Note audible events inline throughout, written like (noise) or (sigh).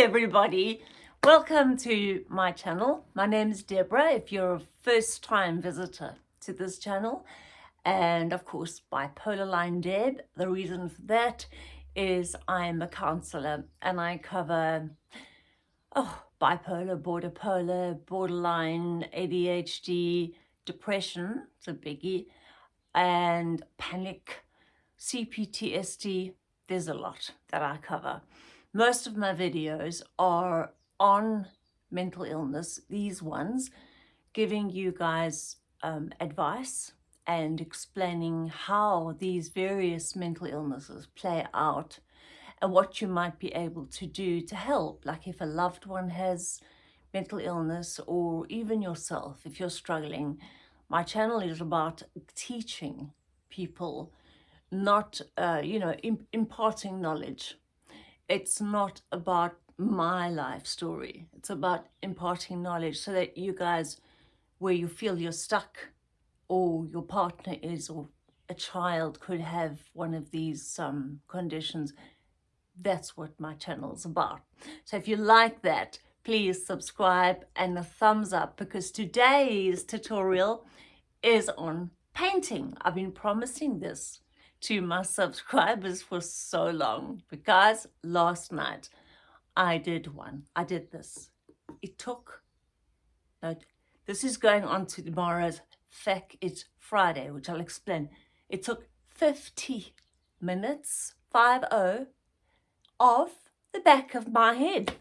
Everybody, welcome to my channel. My name is Deborah if you're a first time visitor to this channel and of course bipolar line Deb. The reason for that is I'm a counsellor and I cover oh, bipolar, border polar, borderline, ADHD, depression, it's a biggie, and panic, CPTSD, there's a lot that I cover. Most of my videos are on mental illness, these ones, giving you guys um, advice and explaining how these various mental illnesses play out and what you might be able to do to help. Like if a loved one has mental illness or even yourself, if you're struggling, my channel is about teaching people, not, uh, you know, imparting knowledge it's not about my life story. It's about imparting knowledge so that you guys, where you feel you're stuck or your partner is or a child could have one of these um, conditions, that's what my channel is about. So if you like that, please subscribe and a thumbs up because today's tutorial is on painting. I've been promising this to my (laughs) subscribers for so long because last night I did one. I did this. It took, no, this is going on to tomorrow's fact. It's Friday, which I'll explain. It took 50 minutes, 5-0, of the back of my head.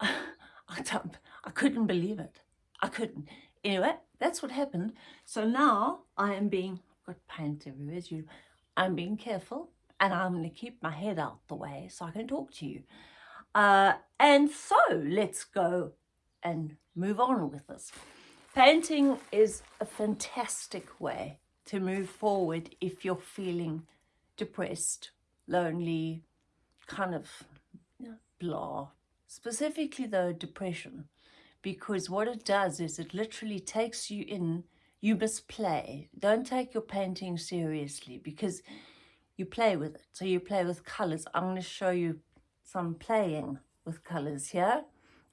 (laughs) I, don't, I couldn't believe it. I couldn't. Anyway, that's what happened. So now I am being got paint everywhere as you I'm being careful and I'm going to keep my head out the way so I can talk to you. Uh, and so let's go and move on with this. Painting is a fantastic way to move forward if you're feeling depressed, lonely, kind of blah. Specifically though, depression. Because what it does is it literally takes you in you must play. Don't take your painting seriously because you play with it. So you play with colours. I'm going to show you some playing with colours here.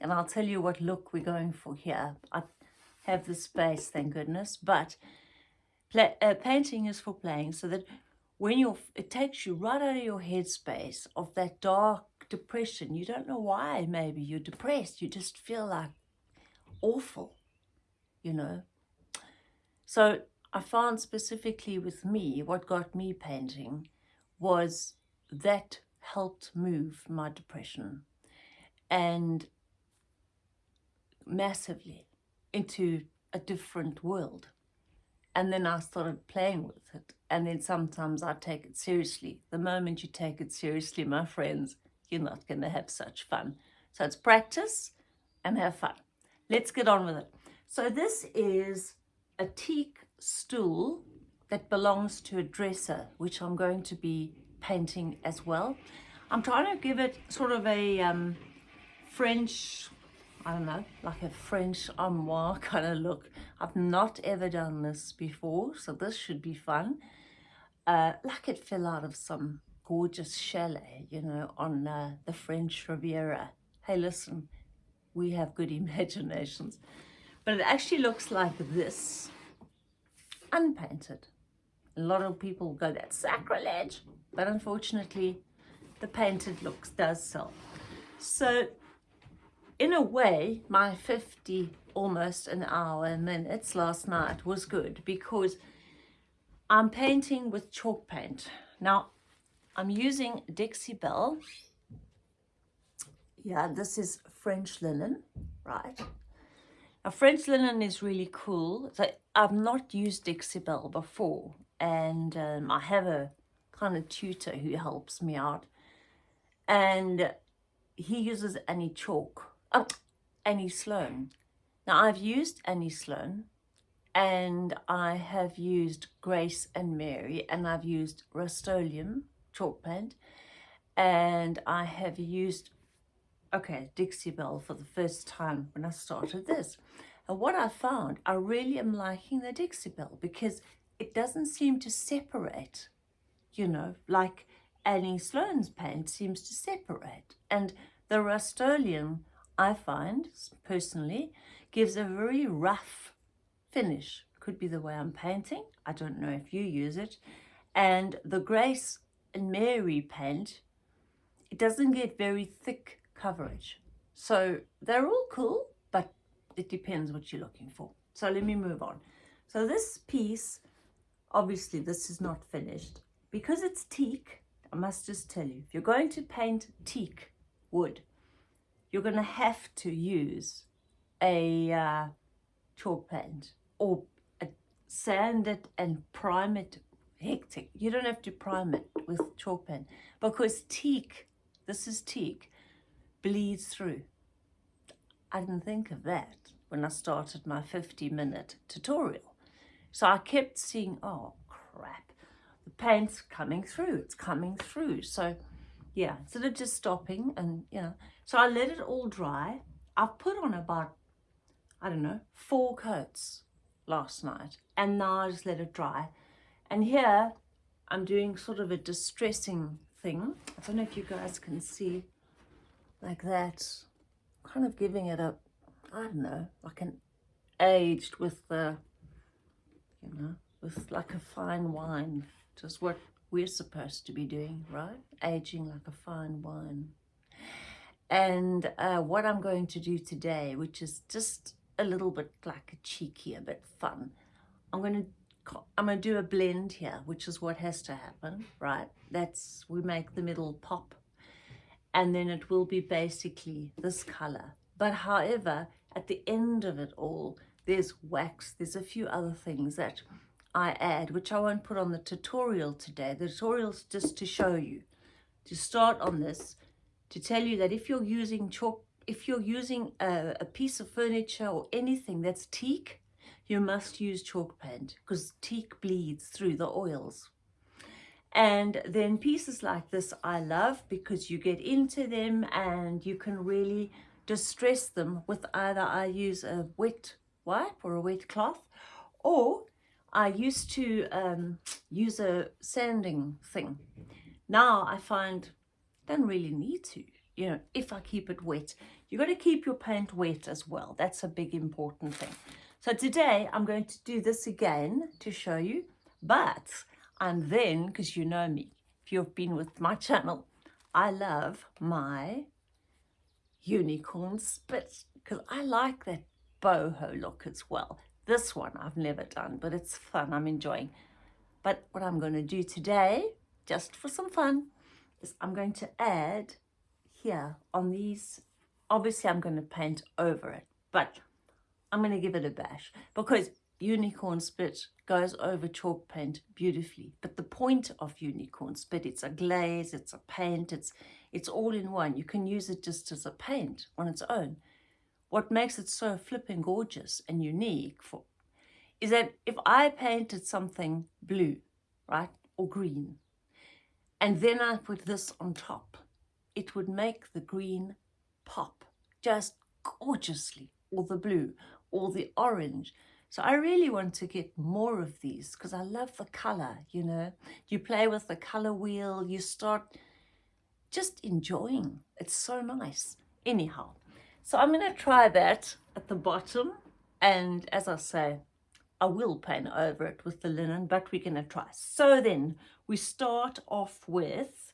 And I'll tell you what look we're going for here. I have the space, thank goodness. But play, uh, painting is for playing so that when you're, it takes you right out of your headspace of that dark depression. You don't know why maybe you're depressed. You just feel like awful, you know. So I found specifically with me, what got me painting was that helped move my depression and massively into a different world. And then I started playing with it. And then sometimes I take it seriously. The moment you take it seriously, my friends, you're not going to have such fun. So it's practice and have fun. Let's get on with it. So this is a teak stool that belongs to a dresser, which I'm going to be painting as well. I'm trying to give it sort of a um, French, I don't know, like a French armoire (laughs) kind of look. I've not ever done this before, so this should be fun. Uh, like it fell out of some gorgeous chalet, you know, on uh, the French Riviera. Hey, listen, we have good (laughs) imaginations. But it actually looks like this, unpainted. A lot of people go, that's sacrilege. But unfortunately, the painted looks does sell. So in a way, my 50, almost an hour minutes last night was good because I'm painting with chalk paint. Now, I'm using Dixie Belle. Yeah, this is French linen, right? A French linen is really cool. So I've not used Dixie Belle before and um, I have a kind of tutor who helps me out and he uses Annie Chalk, uh, Annie Sloan. Now I've used Annie Sloan and I have used Grace and Mary and I've used Rust-Oleum chalk paint and I have used okay, Dixie Belle for the first time when I started this. And what I found, I really am liking the Dixie Belle because it doesn't seem to separate, you know, like Annie Sloan's paint seems to separate. And the Rust-Oleum, I find, personally, gives a very rough finish. Could be the way I'm painting. I don't know if you use it. And the Grace and Mary paint, it doesn't get very thick coverage. So they're all cool, but it depends what you're looking for. So let me move on. So this piece, obviously this is not finished. Because it's teak, I must just tell you, if you're going to paint teak wood, you're going to have to use a uh, chalk paint or a, sand it and prime it hectic. You don't have to prime it with chalk paint because teak, this is teak, bleeds through. I didn't think of that when I started my 50 minute tutorial. So I kept seeing, oh crap, the paint's coming through, it's coming through. So yeah, instead of just stopping and, you know, so I let it all dry. I've put on about, I don't know, four coats last night and now I just let it dry. And here I'm doing sort of a distressing thing. I don't know if you guys can see like that. Kind of giving it a, I don't know, like an aged with the, you know, with like a fine wine, just what we're supposed to be doing, right? Aging like a fine wine. And uh, what I'm going to do today, which is just a little bit like a cheeky, a bit fun, I'm going to I'm going to do a blend here, which is what has to happen, right? That's, we make the middle pop and then it will be basically this color. But however, at the end of it all, there's wax, there's a few other things that I add, which I won't put on the tutorial today. The tutorial's just to show you, to start on this, to tell you that if you're using chalk, if you're using a, a piece of furniture or anything that's teak, you must use chalk paint because teak bleeds through the oils. And then pieces like this I love because you get into them and you can really distress them with either I use a wet wipe or a wet cloth or I used to um, use a sanding thing. Now I find don't really need to, you know, if I keep it wet. you've got to keep your paint wet as well. That's a big important thing. So today I'm going to do this again to show you, but and then, because you know me, if you've been with my (laughs) channel, I love my unicorn spit because I like that boho look as well. This one I've never done, but it's fun. I'm enjoying. But what I'm going to do today, just for some fun, is I'm going to add here on these. Obviously, I'm going to paint over it, but I'm going to give it a bash because unicorn spit goes over chalk paint beautifully. But the point of unicorn spit, it's a glaze, it's a paint, it's, it's all in one. You can use it just as a paint on its own. What makes it so flipping gorgeous and unique for, is that if I painted something blue, right, or green, and then I put this on top, it would make the green pop just gorgeously, or the blue, or the orange. So I really want to get more of these because I love the color, you know. You play with the color wheel, you start just enjoying. It's so nice. Anyhow, so I'm going to try that at the bottom. And as I say, I will paint over it with the linen, but we're going to try. So then we start off with,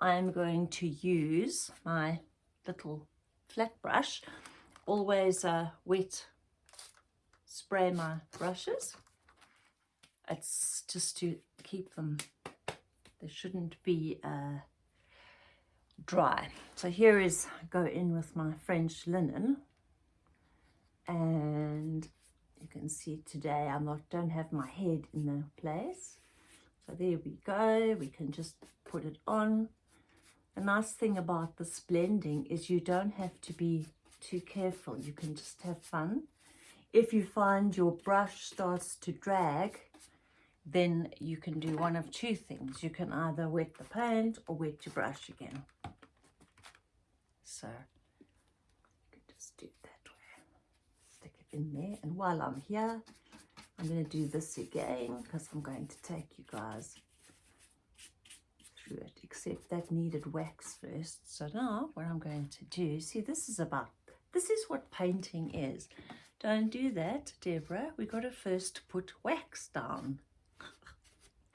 I'm going to use my little flat brush, always a wet spray my brushes. It's just to keep them, they shouldn't be uh, dry. So here is, go in with my French linen and you can see today I'm not, don't have my head in the place. So there we go, we can just put it on. The nice thing about this blending is you don't have to be too careful, you can just have fun if you find your brush starts to drag, then you can do one of two things. You can either wet the paint or wet your brush again. So you can just do it that way. Stick it in there. And while I'm here, I'm going to do this again because I'm going to take you guys through it, except that needed wax first. So now what I'm going to do, see this is about, this is what painting is. Don't do that, Deborah. We got to first put wax down.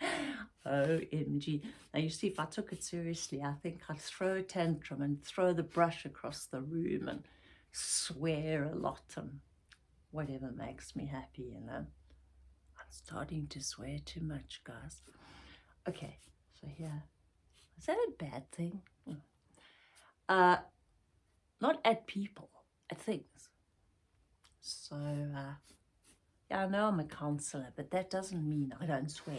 (laughs) OMG. Now you see, if I took it seriously, I think I'd throw a tantrum and throw the brush across the room and swear a lot and whatever makes me happy, you know. I'm starting to swear too much, guys. Okay, so here. Is that a bad thing? Hmm. Uh, not at people, at things. So, uh, yeah, I know I'm a counselor, but that doesn't mean I don't swear.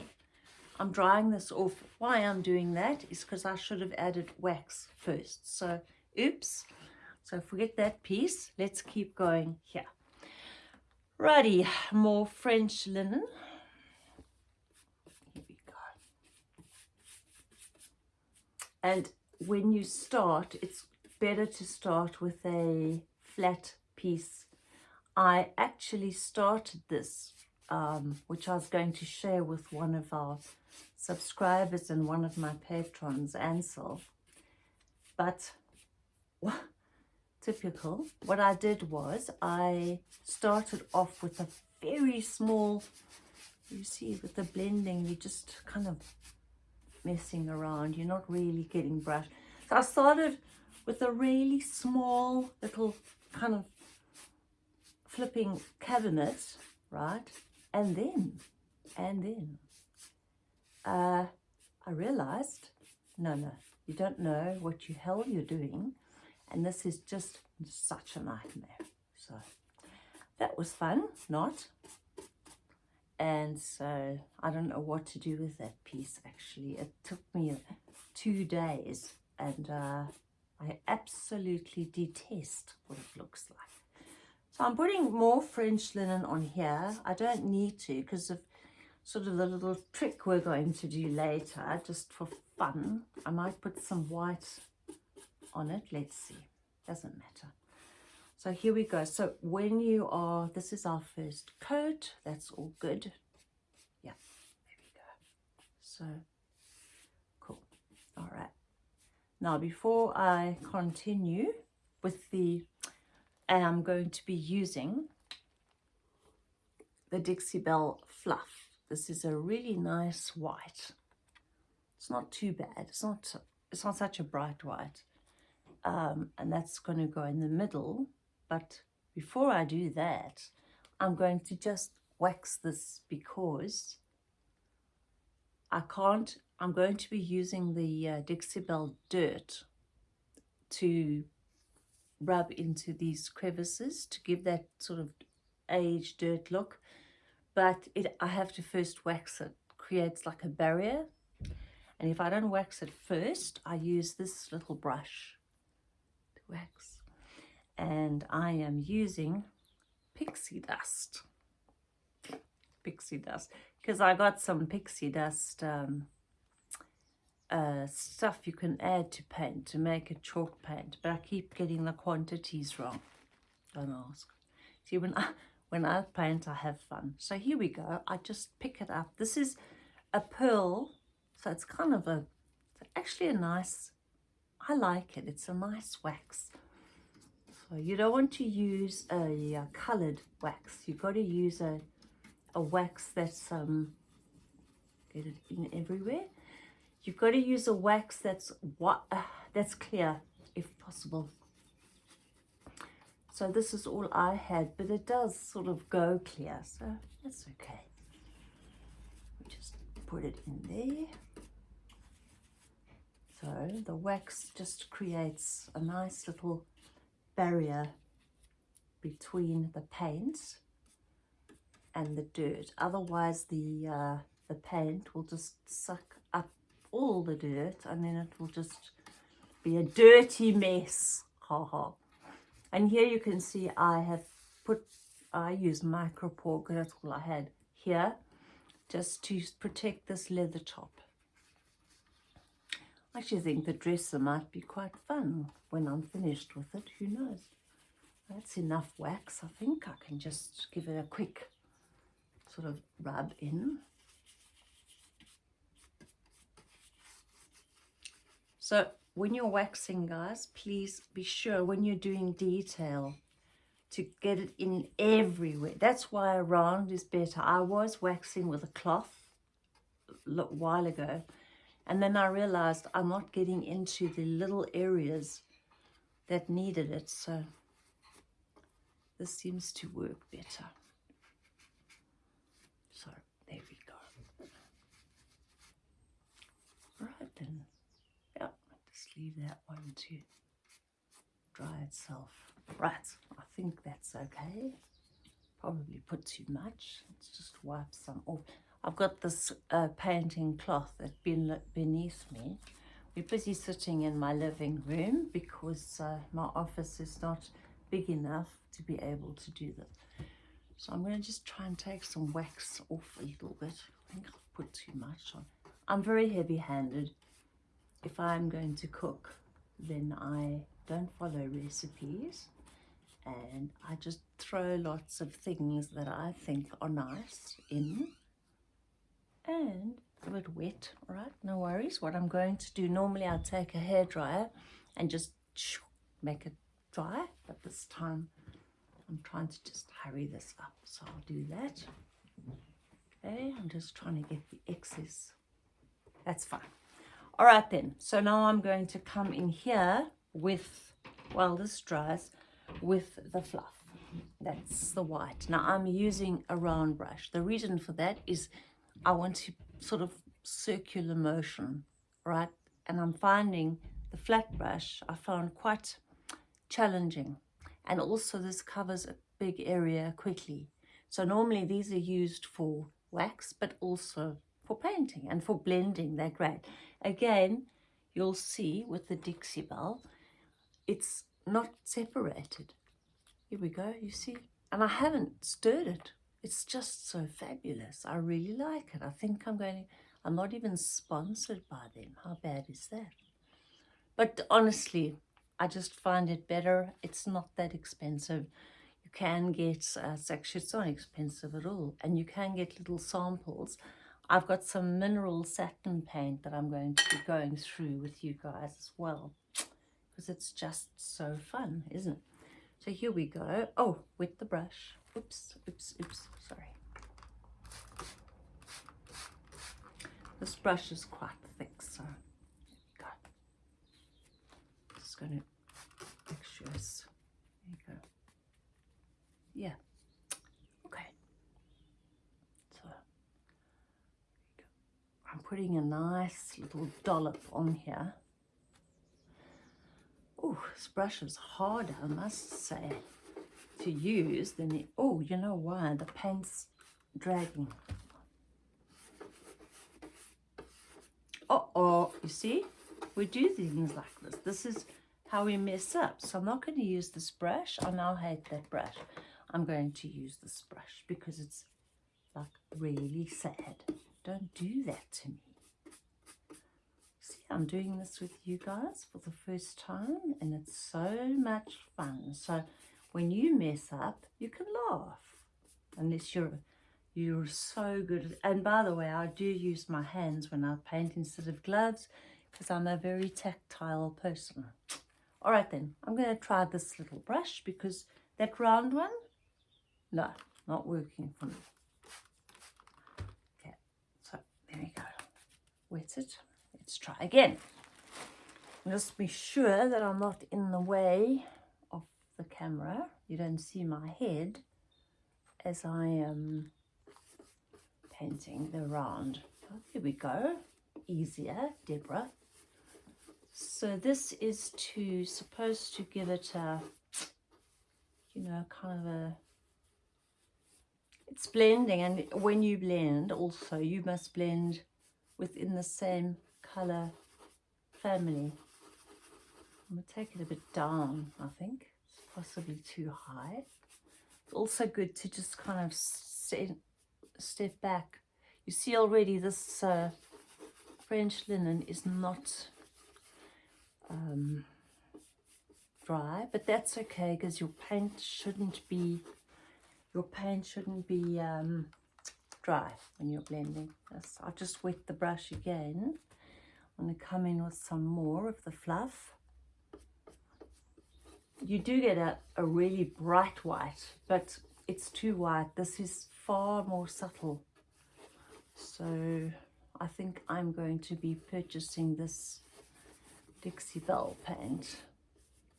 I'm drying this off. Why I'm doing that is because I should have added wax first. So, oops. So forget that piece. Let's keep going here. Righty, more French linen. Here we go. And when you start, it's better to start with a flat piece. I actually started this, um, which I was going to share with one of our subscribers and one of my patrons, Ansel. But typical. What I did was I started off with a very small, you see with the blending, you're just kind of messing around. You're not really getting brush. So I started with a really small little kind of flipping cabinet, right? And then, and then, uh, I realized, no, no, you don't know what you hell you're doing. And this is just such a nightmare. So that was fun not? And so I don't know what to do with that piece actually. It took me two days. And uh, I absolutely detest what it looks like so I'm putting more French linen on here I don't need to because of sort of the little trick we're going to do later just for fun I might put some white on it. Let's see. Doesn't matter. So here we go. So when you are, this is our first coat. That's all good. Yeah, there we go. So cool. All right. Now, before I continue with the, I'm going to be using the Dixie Belle Fluff. This is a really nice white. It's not too bad. It's not, it's not such a bright white um, and that's going to go in the middle. But before I do that, I'm going to just wax this because I can't, I'm going to be using the uh, Dixie Belle dirt to rub into these crevices to give that sort of aged dirt look. But it, I have to first wax it, creates like a barrier. And if I don't wax it first, I use this little brush to wax and I am using pixie dust pixie dust because I got some pixie dust um, uh, stuff you can add to paint to make a chalk paint but I keep getting the quantities wrong don't ask see when I (laughs) when I paint I have fun so here we go I just pick it up this is a pearl so it's kind of a actually a nice I like it. It's a nice wax. So you don't want to use a, a coloured wax. You've got to use a, a wax that's, um, get it in everywhere. You've got to use a wax that's what uh, (sighs) that's clear, if possible. So this is all I had, but it does sort of go clear, so that's okay. We Just put it in there. So the wax just creates a nice little barrier between the paint and the dirt. Otherwise the, uh, the paint will just suck all the dirt and then it will just be a dirty mess. Ha ha. And here you can see I have put, I use micropore because that's all I had here just to protect this leather top. I actually think the dresser might be quite fun when I'm finished with it. Who knows? That's enough wax. I think I can just give it a quick sort of rub in. So when you're waxing, guys, please be sure when you're doing detail to get it in everywhere. That's why a round is better. I was waxing with a cloth a while ago and then I realized I'm not getting into the little areas that needed it. So this seems to work better. So there we go. Right then. Yep, just leave that one to dry itself. Right, I think that's okay. Probably put too much. Let's just wipe some off. I've got this uh, painting cloth that's been beneath me. We're busy sitting in my living room because uh, my office is not big enough to be able to do that. So I'm going to just try and take some wax off a little bit. I think I've put too much on. I'm very heavy-handed. If I'm going to cook, then I don't follow recipes and I just throw lots of things that I think are nice in and a bit wet, right, no worries. What I'm going to do, normally I'll take a hair dryer and just make it dry, but this time I'm trying to just hurry this up, so I'll do that. Okay, I'm just trying to get the excess. That's fine. All right then, so now I'm going to come in here with, while this dries, with the fluff. That's the white. Now I'm using a round brush. The reason for that is I want to sort of circular motion, right? And I'm finding the flat brush I found quite challenging. And also this covers a big area quickly. So normally these are used for wax, but also for painting and for blending, they're great. Again, you'll see with the Dixie Belle, it's not separated. Here we go, you see? And I haven't stirred it it's just so fabulous. I really like it. I think I'm going, I'm not even sponsored by them. How bad is that? But honestly, I just find it better. It's not that expensive. You can get, uh, it's actually, it's not expensive at all. And you can get little samples. I've got some mineral satin paint that I'm going to be going through with you guys as well. Because it's just so fun, isn't it? So here we go. Oh, with the brush. Oops, oops, oops, sorry. This brush is quite thick, so here we go. Just going to make sure it's, there you go. Yeah, okay. So, I'm putting a nice little dollop on here. Oh, this brush is hard, I must say to use, then it, oh, you know why? The paint's dragging. Uh-oh, you see? We do things like this. This is how we mess up. So I'm not going to use this brush. I now hate that brush. I'm going to use this brush because it's like really sad. Don't do that to me. See, I'm doing this with you guys for the first time and it's so much fun. So when you mess up, you can laugh. Unless you're you're so good. And by the way, I do use my hands when I paint instead of gloves because I'm a very tactile person. All right then, I'm going to try this little brush because that round one, no, not working for me. There we go. It. Let's try again. Just be sure that I'm not in the way of the camera. You don't see my head as I am painting the round. Oh, there we go. Easier, Deborah. So this is to supposed to give it a, you know, kind of a, it's blending and when you blend also you must blend within the same color family. I'm going to take it a bit down, I think it's possibly too high. It's also good to just kind of step, step back. You see already this uh, French linen is not um, dry, but that's okay because your paint shouldn't be your paint shouldn't be um, dry when you're blending. I'll just wet the brush again. I'm going to come in with some more of the fluff. You do get a, a really bright white, but it's too white. This is far more subtle. So I think I'm going to be purchasing this Dixie Belle paint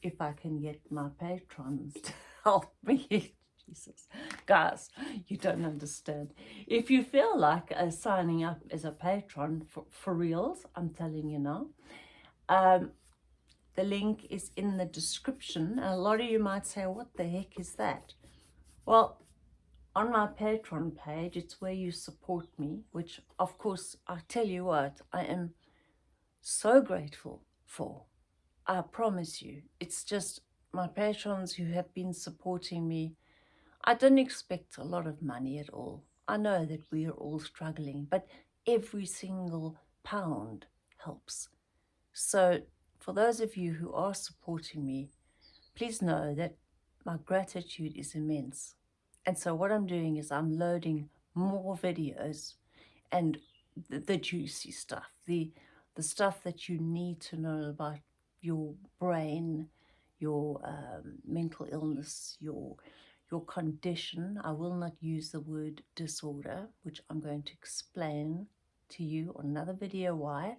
if I can get my patrons (laughs) to help me. Jesus. Guys, you don't understand. If you feel like uh, signing up as a patron for, for reals, I'm telling you now, um, the link is in the description. And a lot of you might say, what the heck is that? Well, on my Patreon page, it's where you support me, which of course, I tell you what, I am so grateful for. I promise you, it's just my patrons who have been supporting me. I don't expect a lot of money at all. I know that we are all struggling, but every single pound helps. So for those of you who are supporting me, please know that my gratitude is immense. And so what I'm doing is I'm loading more videos and the, the juicy stuff, the, the stuff that you need to know about your brain, your um, mental illness, your your condition. I will not use the word disorder, which I'm going to explain to you on another video why.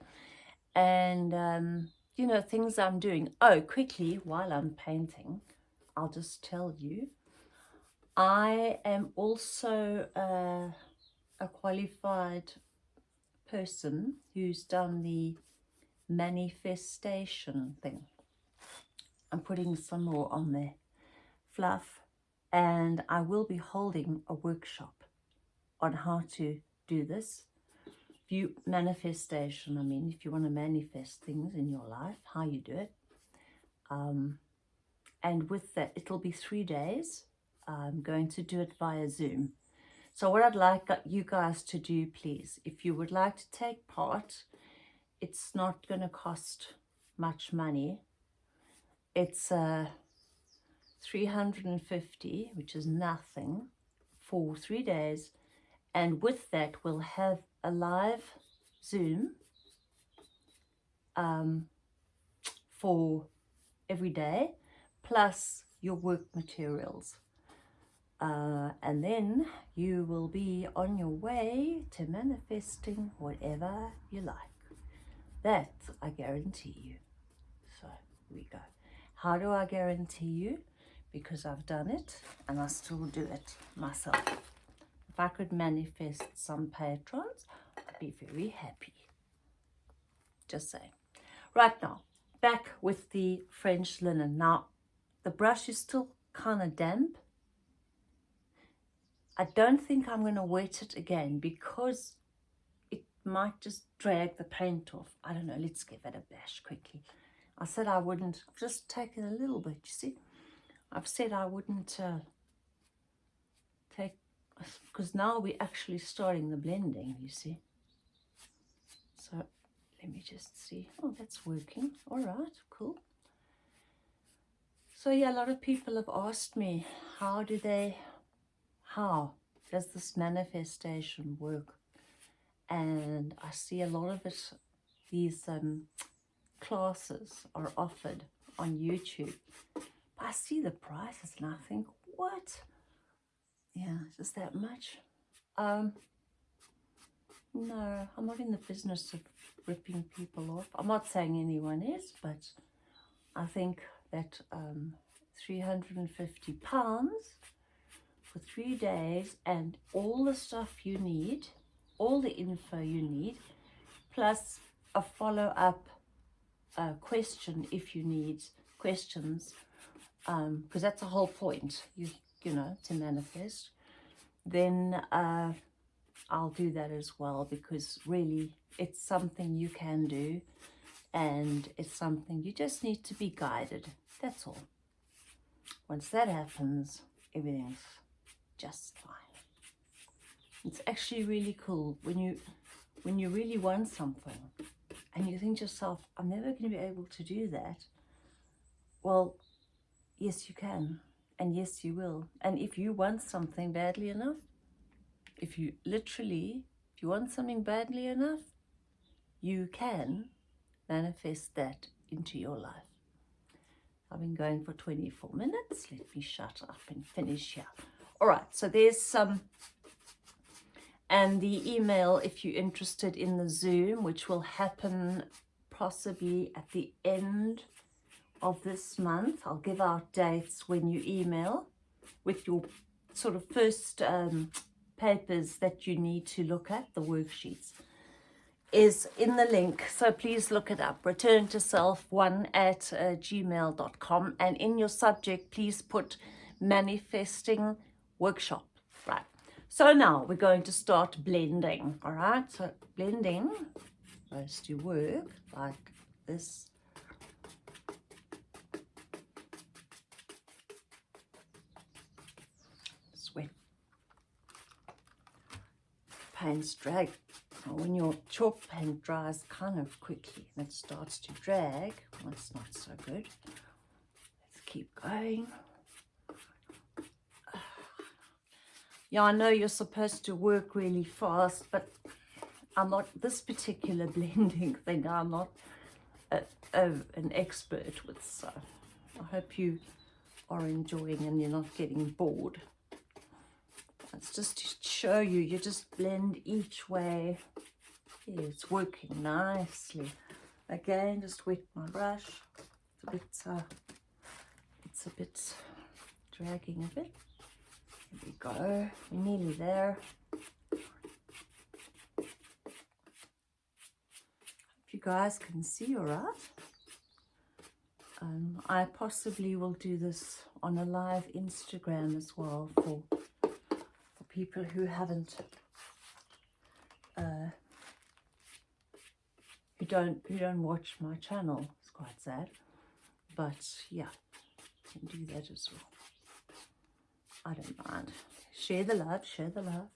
And, um, you know, things I'm doing. Oh, quickly, while I'm painting, I'll just tell you I am also uh, a qualified person who's done the manifestation thing. I'm putting some more on there. Fluff. And I will be holding a workshop on how to do this. You manifestation, I mean, if you want to manifest things in your life, how you do it. Um, and with that, it'll be three days I'm going to do it via Zoom. So what I'd like you guys to do, please, if you would like to take part, it's not going to cost much money. It's uh, 350, which is nothing, for three days. And with that, we'll have a live Zoom um, for every day, plus your work materials. Uh, and then you will be on your way to manifesting whatever you like. That I guarantee you. So we go. How do I guarantee you? Because I've done it and I still do it myself. If I could manifest some patrons, I'd be very happy. Just saying. Right now, back with the French linen. Now, the brush is still kind of damp I don't think I'm going to wet it again because it might just drag the paint off. I don't know. Let's give it a bash quickly. I said I wouldn't. Just take it a little bit, you see. I've said I wouldn't uh, take... Because now we're actually starting the blending, you see. So let me just see. Oh, that's working. All right, cool. So yeah, a lot of people have asked me, how do they how does this manifestation work? And I see a lot of it, these um, classes are offered on YouTube. I see the prices and I think, what? Yeah, just that much? Um, no, I'm not in the business of ripping people off. I'm not saying anyone is, but I think that um, 350 pounds for three days and all the stuff you need, all the info you need, plus a follow-up uh, question if you need questions, because um, that's the whole point, you, you know, to manifest, then uh, I'll do that as well because really it's something you can do and it's something you just need to be guided. That's all. Once that happens, everything's just fine. It's actually really cool when you when you really want something and you think to yourself, I'm never going to be able to do that. Well, yes, you can. And yes, you will. And if you want something badly enough, if you literally, if you want something badly enough, you can manifest that into your life. I've been going for 24 minutes. Let me shut up and finish here. All right, so there's some, and the email if you're interested in the Zoom, which will happen possibly at the end of this month. I'll give out dates when you email with your sort of first um, papers that you need to look at, the worksheets is in the link. So please look it up. Return to self one at uh, gmail.com. And in your subject, please put manifesting workshop. Right. So now we're going to start blending. All right. So blending goes to work like this. Paints drag when your chalk paint dries kind of quickly and it starts to drag, well, that's not so good. Let's keep going. Yeah, I know you're supposed to work really fast, but I'm not, this particular (laughs) blending thing, I'm not a, a, an expert with, so I hope you are enjoying and you're not getting bored. It's just to show you, you just blend each way. Yeah, it's working nicely. Again, just wet my brush. It's a bit, uh, it's a bit dragging a bit. Here we go. We're nearly there. Hope you guys can see all right. Um, I possibly will do this on a live Instagram as well for people who haven't uh, who don't who don't watch my channel. It's quite sad. But yeah, can do that as well. I don't mind. Share the love, share the love.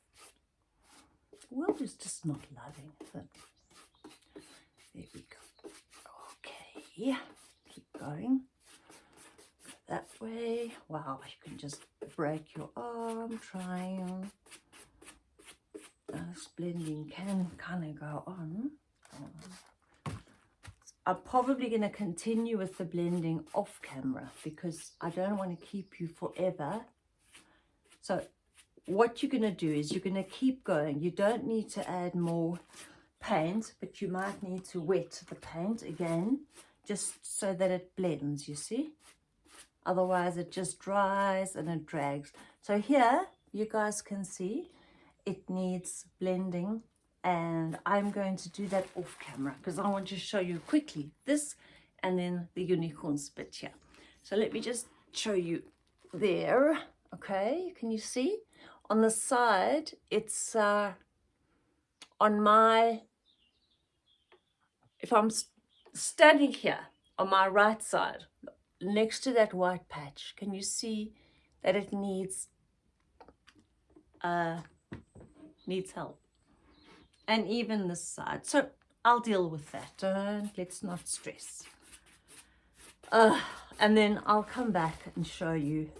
The world is just not loving. There we go. Okay, keep going that way. Wow, you can just break your arm, trying. This blending can kind of go on. I'm probably going to continue with the blending off camera because I don't want to keep you forever. So what you're going to do is you're going to keep going. You don't need to add more paint, but you might need to wet the paint again just so that it blends, you see? Otherwise, it just dries and it drags. So here, you guys can see it needs blending and I'm going to do that off camera because I want to show you quickly this and then the unicorn spit here. So let me just show you there. Okay, can you see? On the side, it's uh, on my, if I'm standing here on my right side, next to that white patch, can you see that it needs uh, needs help? And even this side. So I'll deal with that. Don't, let's not stress. Uh, and then I'll come back and show you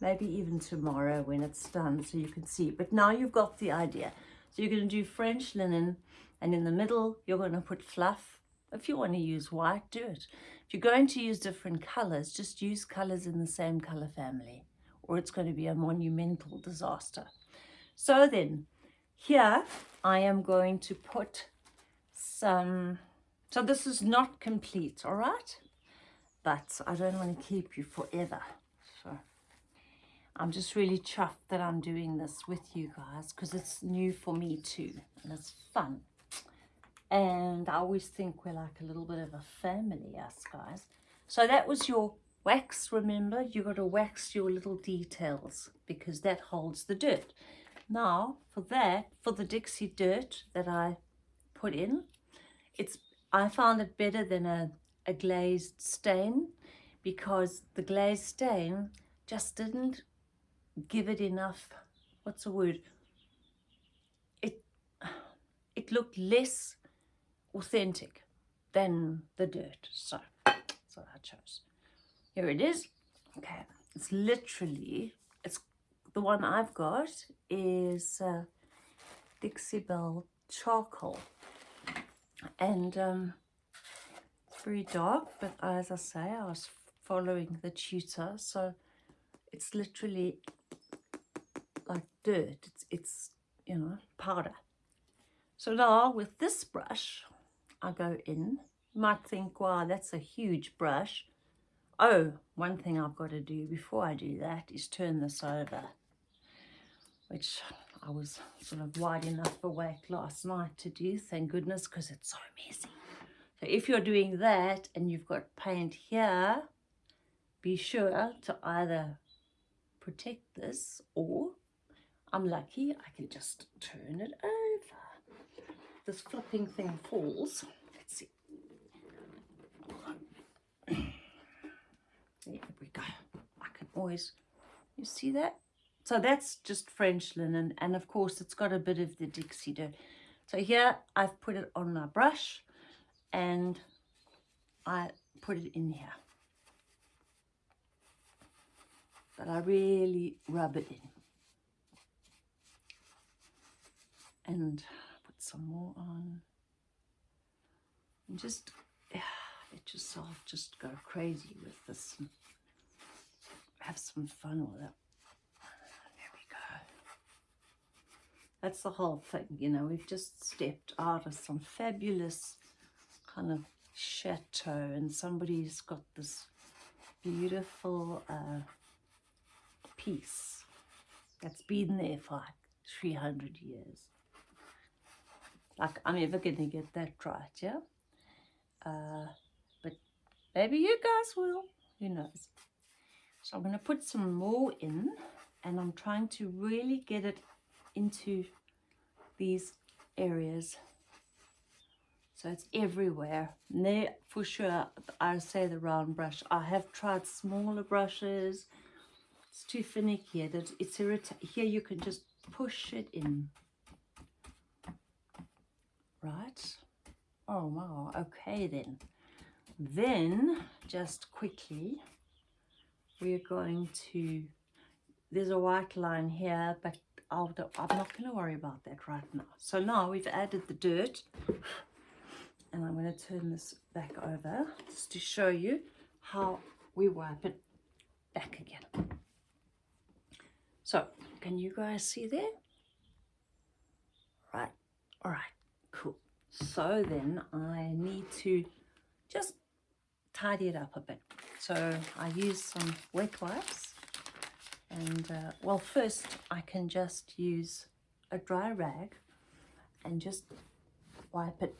maybe even tomorrow when it's done so you can see. But now you've got the idea. So you're going to do French linen and in the middle you're going to put fluff. If you want to use white, do it. You're going to use different colors, just use colors in the same color family or it's going to be a monumental disaster. So then, here I am going to put some, so this is not complete, all right? But I don't want to keep you forever. So I'm just really chuffed that I'm doing this with you guys because it's new for me too and it's fun and I always think we're like a little bit of a family, us guys. So that was your wax, remember? You got to wax your little details because that holds the dirt. Now, for that, for the Dixie dirt that I put in, it's I found it better than a, a glazed stain because the glazed stain just didn't give it enough, what's the word? It, it looked less authentic than the dirt. So that's what I chose. Here it is. Okay, it's literally, it's the one I've got is uh, Dixie Belle charcoal. And um, very dark, but as I say, I was following the tutor, so it's literally like dirt. It's, it's you know, powder. So now with this brush, I go in. You might think, wow, that's a huge brush. Oh, one thing I've got to do before I do that is turn this over, which I was sort of wide enough awake last night to do, thank goodness, because it's so messy. So if you're doing that and you've got paint here, be sure to either protect this or I'm lucky I can just turn it over. This flipping thing falls. Let's see. There we go. I can always, you see that? So that's just French linen and of course it's got a bit of the Dixie dirt. So here I've put it on my brush and I put it in here. But I really rub it in. And some more on. And just let yourself just go crazy with this. have some fun with it. There we go. That's the whole thing, you know, we've just stepped out of some fabulous kind of chateau and somebody's got this beautiful uh, piece that's been there for like 300 years. Like, I'm ever going to get that right, yeah? Uh, but maybe you guys will. Who knows? So I'm going to put some more in and I'm trying to really get it into these areas so it's everywhere there for sure I say the round brush I have tried smaller brushes it's too finicky it's irritating here you can just push it in right oh wow okay then then just quickly we're going to there's a white line here but I'll, I'm not going to worry about that right now. So now we've added the dirt and I'm going to turn this back over just to show you how we wipe it back again. So can you guys see there? Right, all right, cool. So then I need to just tidy it up a bit. So I use some wet wipes and uh, well first I can just use a dry rag and just wipe it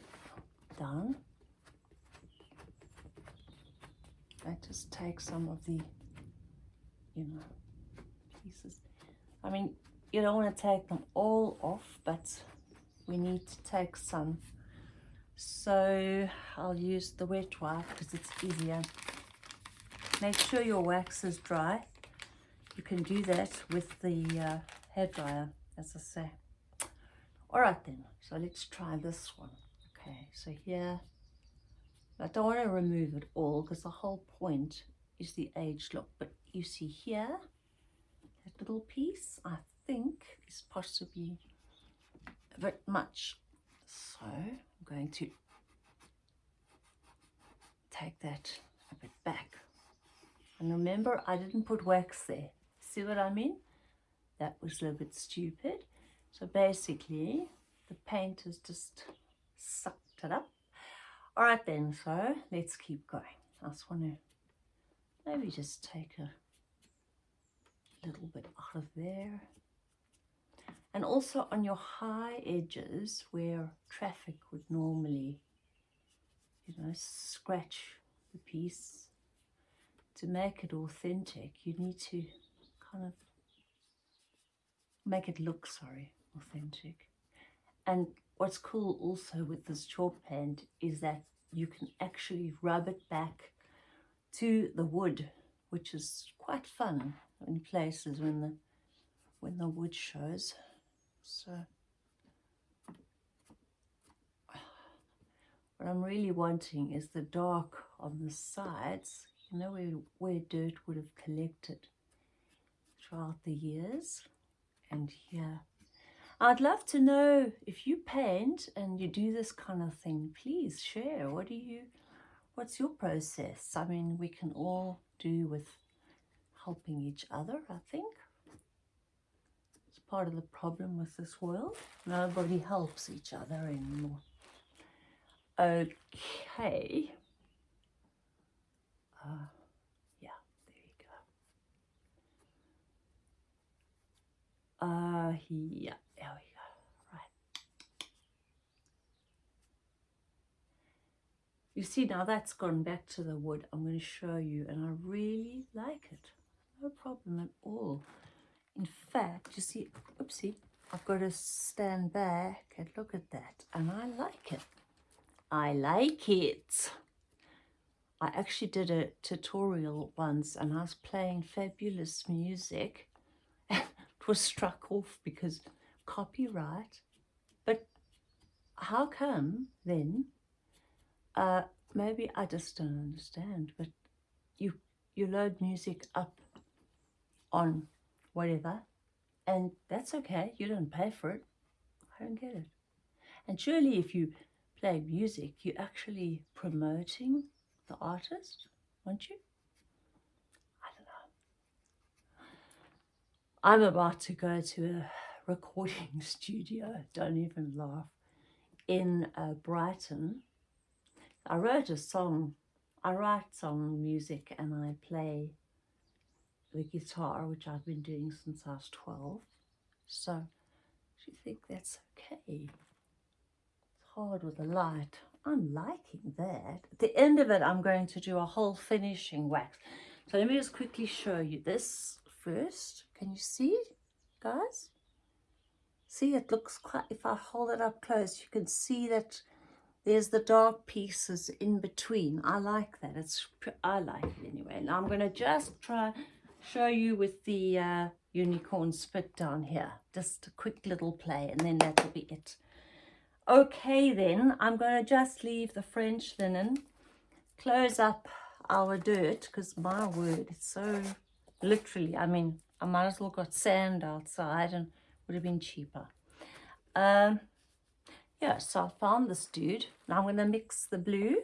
down I just take some of the you know pieces I mean you don't want to take them all off but we need to take some so I'll use the wet wipe because it's easier make sure your wax is dry you can do that with the uh, hair dryer, as I say. All right then, so let's try this one. Okay, so here, I don't want to remove it all because the whole point is the age look. But you see here, that little piece, I think is possibly bit much. So I'm going to take that a bit back. And remember, I didn't put wax there. See what I mean? That was a little bit stupid. So basically, the paint has just sucked it up. All right then, so let's keep going. I just want to maybe just take a little bit out of there. And also on your high edges where traffic would normally, you know, scratch the piece. To make it authentic, you need to kind of make it look, sorry, authentic. And what's cool also with this chalk paint is that you can actually rub it back to the wood, which is quite fun in places when the when the wood shows. So what I'm really wanting is the dark on the sides, you know, where, where dirt would have collected throughout the years and here. I'd love to know if you paint and you do this kind of thing, please share. What do you, what's your process? I mean, we can all do with helping each other, I think. Part of the problem with this world. Nobody helps each other anymore. Okay. Uh, yeah, there you go. Uh, yeah, there we go. Right. You see, now that's gone back to the wood. I'm going to show you, and I really like it. No problem at all. In fact, you see, oopsie, I've got to stand back and look at that, and I like it. I like it. I actually did a tutorial once and I was playing fabulous music. (laughs) it was struck off because copyright. But how come then? Uh, maybe I just don't understand. But you you load music up on whatever, and that's okay. You don't pay for it. I don't get it. And surely if you play music, you're actually promoting the artist, aren't you? I don't know. I'm about to go to a (laughs) recording (laughs) studio, don't even laugh, in uh, Brighton. I wrote a song, I write song music and I play the guitar, which I've been doing since I was 12. So, do you think that's okay? It's hard with the light. I'm liking that. At the end of it, I'm going to do a whole finishing wax. So let me just quickly show you this first. Can you see, guys? See, it looks quite, if I hold it up close, you can see that there's the dark pieces in between. I like that. It's I like it anyway. Now I'm going to just try show you with the uh, unicorn spit down here. Just a quick little play and then that'll be it. Okay then, I'm going to just leave the French linen, close up our dirt, because my word, it's so literally, I mean, I might as well got sand outside and would have been cheaper. Um, yeah, so I found this dude. Now I'm going to mix the blue.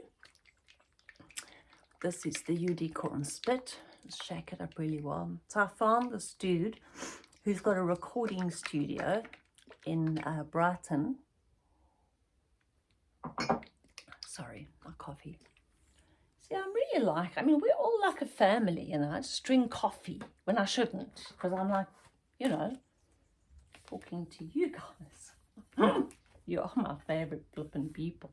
This is the unicorn spit. Shake it up really well. So I found this dude who's got a recording studio in uh, Brighton Sorry, my coffee. See, I'm really like, I mean, we're all like a family, you know. I just drink coffee when I shouldn't because I'm like, you know, talking to you guys. (laughs) you are my favorite flipping people.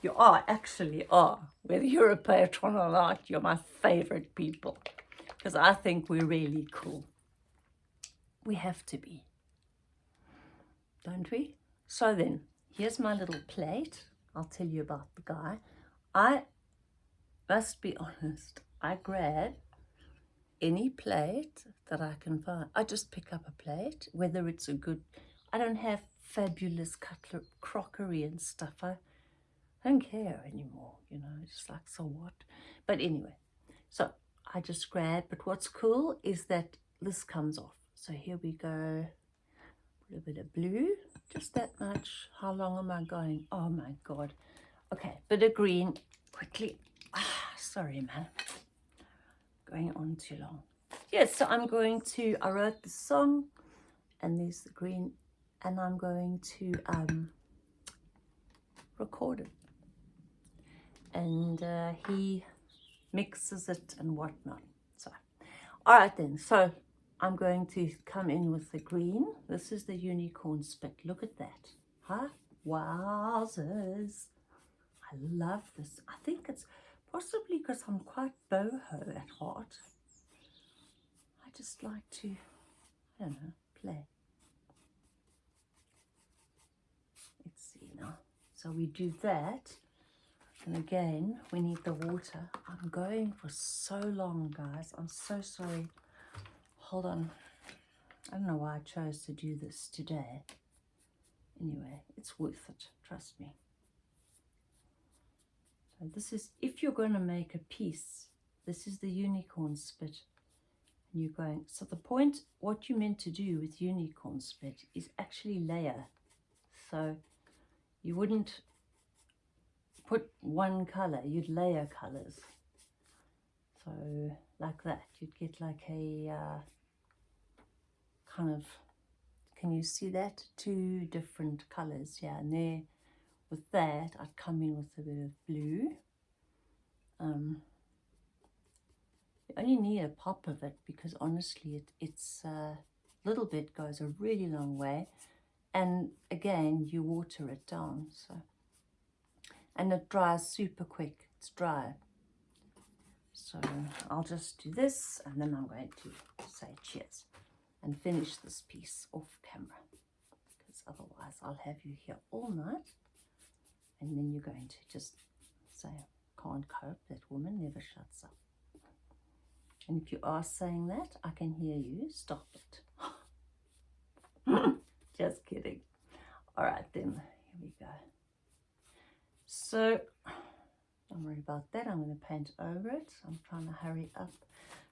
You are, actually are. Whether you're a patron or not, you're my favorite people because I think we're really cool. We have to be, don't we? So then, here's my little plate. I'll tell you about the guy. I must be (laughs) honest, I grab any plate that I can find. I just pick up a plate, whether it's a good, I don't have fabulous cutler, crockery and stuff. I, I don't care anymore, you know, just like, so what? But anyway, so I just grab, but what's cool is that this comes off. So here we go, a little bit of blue, just that much. How long am I going? Oh my God. Okay, bit of green, quickly. Ah, sorry, man. Going on too long. Yes, so I'm going to, I wrote the song and there's the green and I'm going to um, record it. And uh, he mixes it and whatnot. So, all right then. So I'm going to come in with the green. This is the unicorn spit. Look at that. Huh? Wowzers. I love this. I think it's possibly because I'm quite boho at heart. I just like to, I don't know, play. Let's see now. So we do that. And again, we need the water. I'm going for so long, guys. I'm so sorry hold on. I don't know why I chose to do this today. Anyway, it's worth it, trust me. So this is, if you're going to make a piece, this is the unicorn spit. And you're going, so the point, what you meant to do with unicorn spit is actually layer. So you wouldn't put one color, you'd layer colors. So like that, you'd get like a uh, kind of, can you see that? Two different colors, yeah. And there, with that, I'd come in with a bit of blue. Um, you only need a pop of it because honestly, it, it's a uh, little bit goes a really long way. And again, you water it down, so. And it dries super quick, it's dry. So I'll just do this and then I'm going to say cheers and finish this piece off camera because otherwise I'll have you here all night and then you're going to just say, can't cope, that woman never shuts up. And if you are saying that, I can hear you, stop it. (laughs) just kidding. All right then, here we go. So don't worry about that. I'm going to paint over it. I'm trying to hurry up.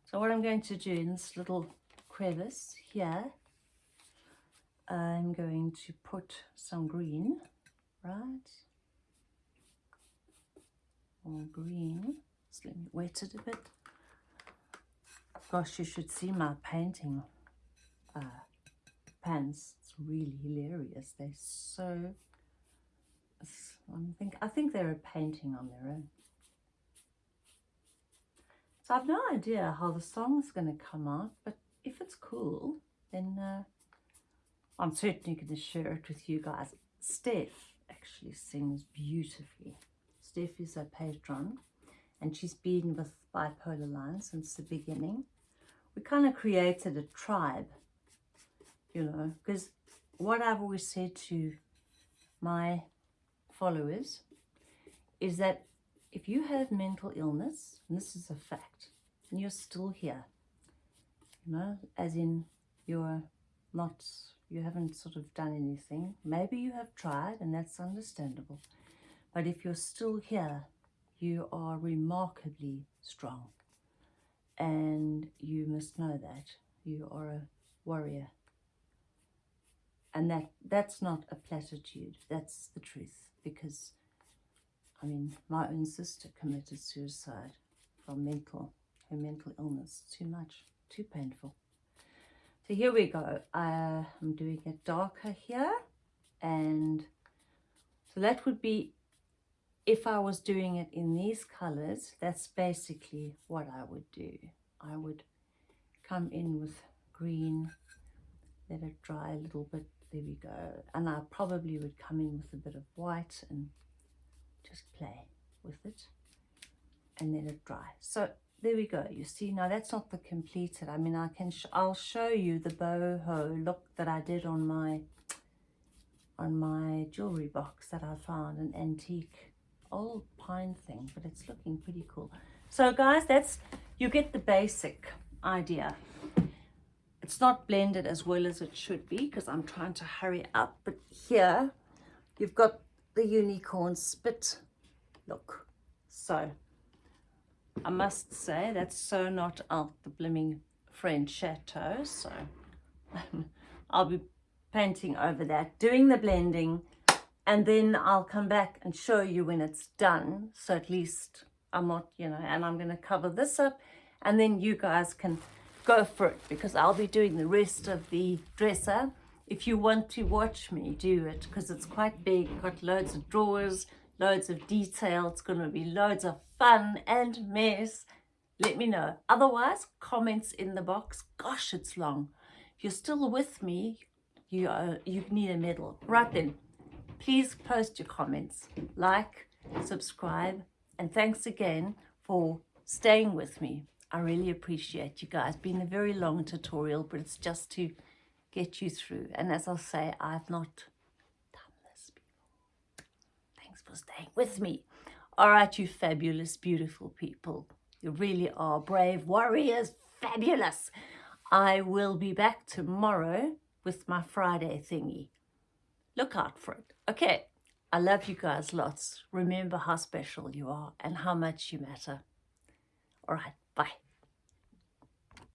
So what I'm going to do in this little crevice here, I'm going to put some green, right? More green. Just let me wet it a bit. Gosh, you should see my painting uh, pans. It's really hilarious. They're so I think, I think they're a painting on their own. So I've no idea how the song's going to come out, but if it's cool, then uh, I'm certainly going to share it with you guys. Steph actually sings beautifully. Steph is a patron, and she's been with Bipolar Line since the beginning. We kind of created a tribe, you know, because what I've always said to my followers is that if you have mental illness, and this is a fact, and you're still here, you know, as in you're not, you haven't sort of done anything. Maybe you have tried, and that's understandable. But if you're still here, you are remarkably strong. And you must know that. You are a warrior. And that that's not a platitude. That's the truth because, I mean, my own sister committed suicide from mental, her mental illness. Too much, too painful. So here we go. Uh, I'm doing it darker here. And so that would be, if I was doing it in these colors, that's basically what I would do. I would come in with green, let it dry a little bit there we go. And I probably would come in with a bit of white and just play with it. And let it dry. So there we go you see. Now that's not the completed. I mean I can sh I'll show you the boho look that I did on my on my jewelry box that I found an antique old pine thing but it's looking pretty cool. So guys that's you get the basic idea it's not blended as well as it should be because I'm trying to hurry up. But here you've got the unicorn spit look. So I must say that's so not out the blimming French chateau. So (laughs) I'll be painting over that, doing the blending, and then I'll come back and show you when it's done. So at least I'm not, you know, and I'm going to cover this up and then you guys can go for it because I'll be doing the rest of the dresser. If you want to watch me do it because it's quite big, got loads of drawers, loads of detail, it's going to be loads of fun and mess, let me know. Otherwise, comments in the box. Gosh, it's long. If you're still with me, you, uh, you need a medal. Right then, please post your comments, like, subscribe, and thanks again for staying with me. I really appreciate you guys. Been a very long tutorial, but it's just to get you through. And as I'll say, I've not done this before. Thanks for staying with me. All right, you fabulous, beautiful people. You really are brave warriors. Fabulous. I will be back tomorrow with my Friday thingy. Look out for it. Okay. I love you guys lots. Remember how special you are and how much you matter. All right. Bye.